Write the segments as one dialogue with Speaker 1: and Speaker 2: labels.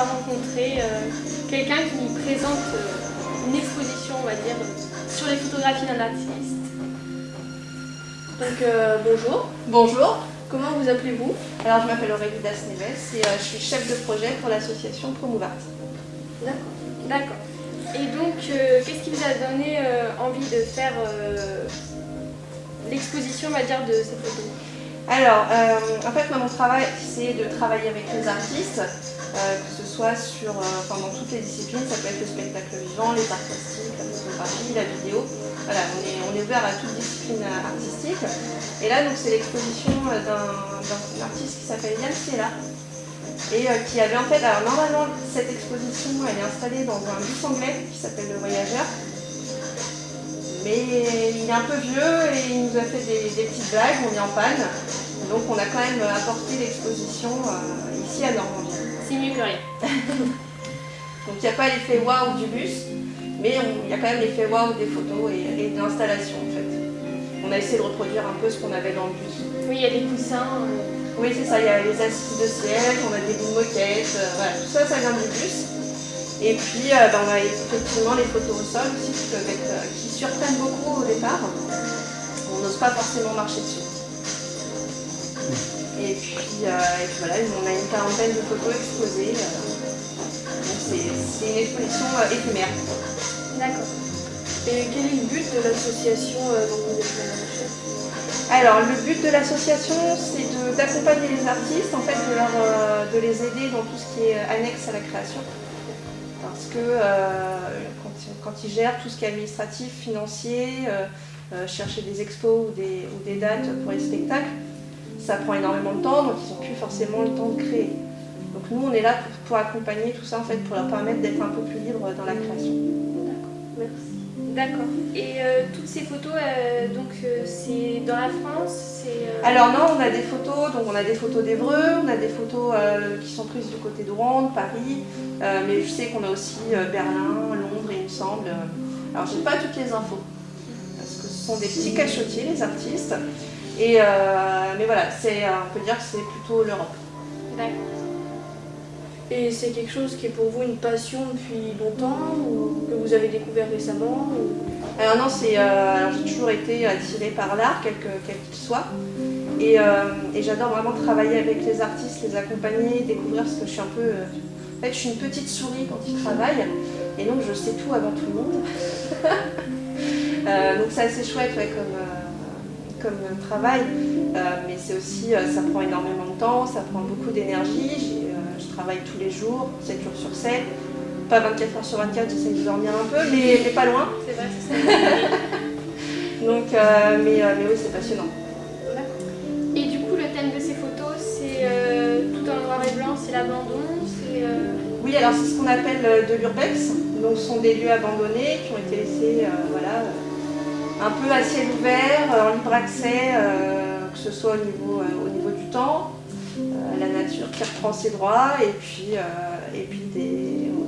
Speaker 1: rencontrer quelqu'un qui nous présente une exposition, on va dire, sur les photographies d'un artiste. Donc bonjour.
Speaker 2: Bonjour.
Speaker 1: Comment vous appelez-vous?
Speaker 2: Alors je m'appelle Aurélie Das-Neves et je suis chef de projet pour l'association Promouvart.
Speaker 1: D'accord. D'accord. Et donc, qu'est-ce qui vous a donné envie de faire l'exposition, on va dire, de ces photos
Speaker 2: Alors, en fait, moi, mon travail, c'est de travailler avec les artistes, que ce soit sur, dans toutes les disciplines, ça peut être le spectacle vivant, les arts plastiques, la photographie, la vidéo. Voilà, on est, on est ouvert à toute discipline artistique. Et là, donc, c'est l'exposition d'un artiste qui s'appelle Yann Ciela, et qui avait en fait, alors normalement cette exposition elle est installée dans un bus anglais qui s'appelle Le Voyageur, mais il est un peu vieux et il nous a fait des, petites blagues, on est en panne, donc on a quand même apporté l'exposition ici à Normandie.
Speaker 1: C'est mieux que rien.
Speaker 2: donc il n'y a pas l'effet waouh du bus, mais il y a quand même l'effet waouh des photos et, de l'installation en fait. On a essayé de reproduire un peu ce qu'on avait dans le bus.
Speaker 1: Oui, il y a des coussins.
Speaker 2: Oui, c'est ça, il y a les assises de siège, on a des bouts de moquettes, euh, voilà, tout ça, ça vient du bus. Et puis, euh, ben, on a effectivement les photos au sol aussi qui, peuvent être, euh, qui surprennent beaucoup au départ. On n'ose pas forcément marcher dessus. Et puis, voilà, on a une quarantaine de photos exposées. c'est une exposition éphémère.
Speaker 1: D'accord. Et quel est le but de l'association dont vous êtes la chef
Speaker 2: alors, le but de l'association, c'est d'accompagner les artistes, en fait, de, de, les aider dans tout ce qui est annexe à la création. Parce que euh, quand, ils gèrent tout ce qui est administratif, financier, euh, euh, chercher des expos ou des, dates pour les spectacles, ça prend énormément de temps, donc ils n'ont plus forcément le temps de créer. Donc nous, on est là pour, pour accompagner tout ça, en fait, pour leur permettre d'être un peu plus libres dans la création.
Speaker 1: D'accord, merci. D'accord. Et euh, toutes ces photos, euh, donc euh, c'est dans la France
Speaker 2: Alors non, on a des photos, donc on a des photos d'Evreux, on a des photos qui sont prises du côté de Rouen, de Paris, mais je sais qu'on a aussi Berlin, Londres, il me semble. Alors j'ai pas toutes les infos, parce que ce sont des petits cachotiers, les artistes. Et, mais voilà, on peut dire que c'est plutôt l'Europe.
Speaker 1: D'accord. Et c'est quelque chose qui est pour vous une passion depuis longtemps ou que vous avez découvert récemment
Speaker 2: Alors non, c'est euh, j'ai toujours été attirée par l'art, quel qu'il soit. Et, euh, et j'adore vraiment travailler avec les artistes, les accompagner, découvrir ce que je suis un peu... Euh, en fait, je suis une petite souris quand ils travaillent, et donc je sais tout avant tout le monde. donc c'est assez chouette comme, comme travail, mais c'est aussi, ça prend énormément de temps, ça prend beaucoup d'énergie je travaille tous les jours, 7 jours sur 7. Pas 24 heures sur 24, j'essaie de dormir un peu, mais, mais pas loin.
Speaker 1: C'est vrai, c'est ça.
Speaker 2: Donc, euh, mais, euh, mais, oui, c'est passionnant.
Speaker 1: Et du coup, le thème de ces photos, c'est euh, tout en noir et blanc, c'est l'abandon
Speaker 2: Oui, alors c'est ce qu'on appelle de l'urbex. Donc, ce sont des lieux abandonnés qui ont été laissés voilà, un peu à ciel ouvert, en libre accès, que ce soit au niveau, au niveau du temps, la nature qui reprend ses droits et puis, euh, et puis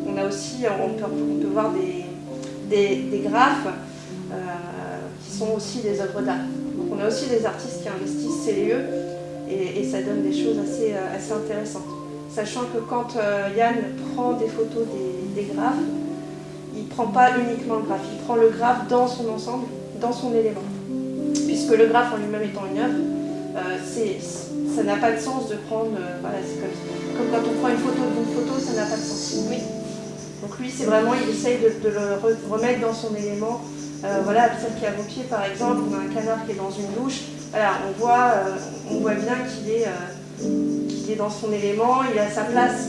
Speaker 2: on a aussi, on peut, voir des, des, graphes euh, qui sont aussi des œuvres d'art. Donc on a aussi des artistes qui investissent ces lieux et, ça donne des choses assez, euh, assez intéressantes. Sachant que quand Yann prend des photos des graphes, il ne prend pas uniquement le graphe, il prend le graphe dans son ensemble, dans son élément. Puisque le graphe en lui-même étant une œuvre, c'est ça n'a pas de sens de prendre, euh, voilà, c'est comme, comme, quand on prend une photo d'une photo, ça n'a pas de sens. Oui. Donc lui, c'est vraiment, il essaye de, de, le remettre dans son élément. Euh, voilà, celle qui a vos pieds, par exemple, on a un canard qui est dans une douche. Voilà, on voit, euh, on voit bien qu'il est, euh, est dans son élément, il a sa place.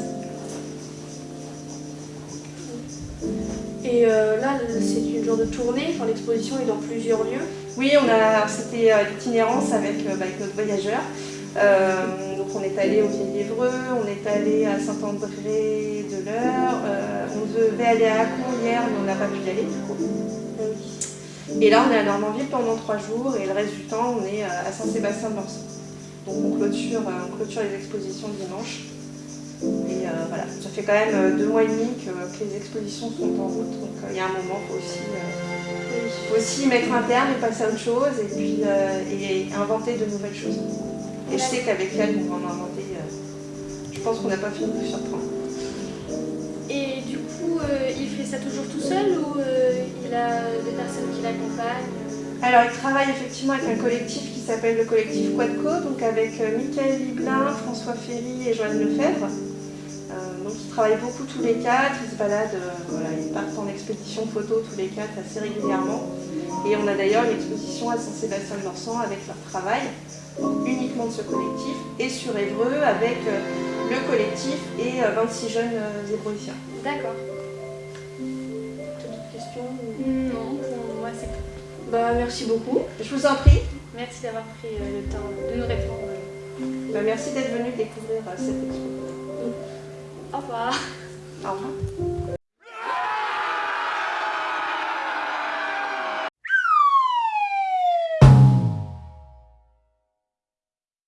Speaker 1: Et euh, là, c'est une genre de tournée, enfin, l'exposition est dans plusieurs lieux.
Speaker 2: Oui, on a, c'était l'itinérance avec, avec notre voyageur. Euh, donc on est allé au Vieil-Évreux, on est allé à Saint-André de l'Eure, euh, on devait aller à Acon hier mais on n'a pas pu y aller du coup. Et là on est à Normandville pendant trois jours et le reste du temps on est à Saint-Sébastien de Lens. Donc on clôture, euh, on clôture les expositions dimanche. Et voilà, ça fait quand même deux mois et demi que, les expositions sont en route, donc il y a un moment, il faut aussi, aussi mettre un terme et passer à autre chose et puis et inventer de nouvelles choses. Et je sais qu'avec elle, nous en inventer. Euh, je pense qu'on n'a pas fini de faire 30.
Speaker 1: Et du coup, euh, il fait ça toujours tout seul ou euh, il a des personnes qui l'accompagnent?
Speaker 2: Alors, il travaille effectivement avec un collectif qui s'appelle le collectif Quadco, donc avec euh, Michael Liblin, François Ferry et Joanne Lefebvre. donc, ils travaillent beaucoup tous les quatre, ils se baladent, voilà, ils partent en expédition photo tous les quatre assez régulièrement. Et on a d'ailleurs une exposition à Saint-Sébastien-de-Morsan avec leur travail uniquement de ce collectif, et sur Évreux avec le collectif et 26 jeunes zébroïciens.
Speaker 1: D'accord.
Speaker 2: D'autres questions
Speaker 1: Non, pour moi c'est tout.
Speaker 2: Bah, merci beaucoup. Je vous en prie.
Speaker 1: Merci d'avoir pris euh, le temps de nous répondre.
Speaker 2: Bah, merci d'être venu découvrir euh, cette expo.
Speaker 1: Au revoir.
Speaker 2: Au revoir.